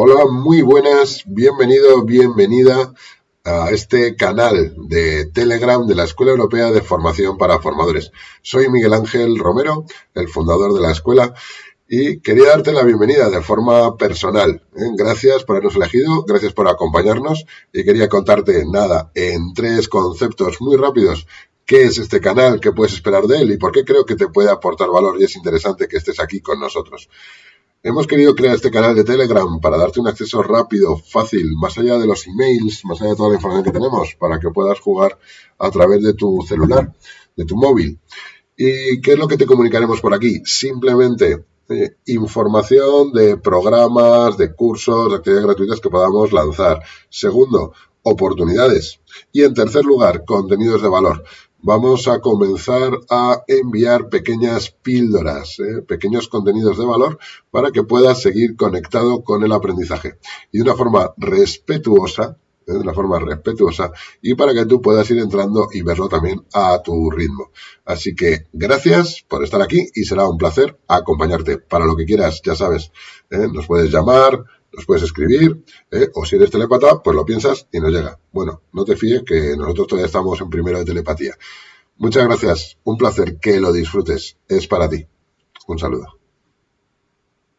Hola, muy buenas, bienvenido, bienvenida a este canal de Telegram de la Escuela Europea de Formación para Formadores. Soy Miguel Ángel Romero, el fundador de la escuela, y quería darte la bienvenida de forma personal. ¿eh? Gracias por habernos elegido, gracias por acompañarnos y quería contarte nada en tres conceptos muy rápidos. ¿Qué es este canal? ¿Qué puedes esperar de él? ¿Y por qué creo que te puede aportar valor y es interesante que estés aquí con nosotros? Hemos querido crear este canal de Telegram para darte un acceso rápido, fácil, más allá de los emails, más allá de toda la información que tenemos, para que puedas jugar a través de tu celular, de tu móvil. ¿Y qué es lo que te comunicaremos por aquí? Simplemente eh, información de programas, de cursos, de actividades gratuitas que podamos lanzar. Segundo, oportunidades. Y en tercer lugar, contenidos de valor vamos a comenzar a enviar pequeñas píldoras, ¿eh? pequeños contenidos de valor para que puedas seguir conectado con el aprendizaje. Y de una forma respetuosa, ¿eh? de una forma respetuosa, y para que tú puedas ir entrando y verlo también a tu ritmo. Así que gracias por estar aquí y será un placer acompañarte. Para lo que quieras, ya sabes, ¿eh? nos puedes llamar, nos puedes escribir, ¿eh? o si eres telepata, pues lo piensas y nos llega. Bueno, no te fíes que nosotros todavía estamos en primero de telepatía. Muchas gracias, un placer que lo disfrutes, es para ti. Un saludo.